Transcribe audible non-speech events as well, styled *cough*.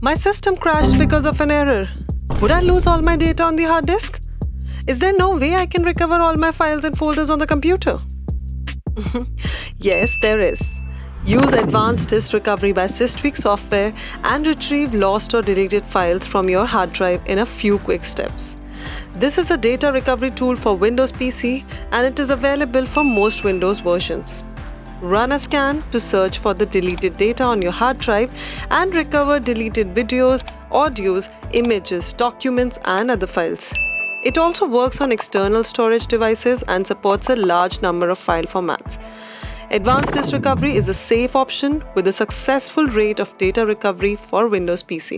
My system crashed because of an error. Would I lose all my data on the hard disk? Is there no way I can recover all my files and folders on the computer? *laughs* yes, there is. Use Advanced Disk Recovery by SysTweak software and retrieve lost or deleted files from your hard drive in a few quick steps. This is a data recovery tool for Windows PC and it is available for most Windows versions. Run a scan to search for the deleted data on your hard drive and recover deleted videos, audios, images, documents and other files. It also works on external storage devices and supports a large number of file formats. Advanced Disk Recovery is a safe option with a successful rate of data recovery for Windows PC.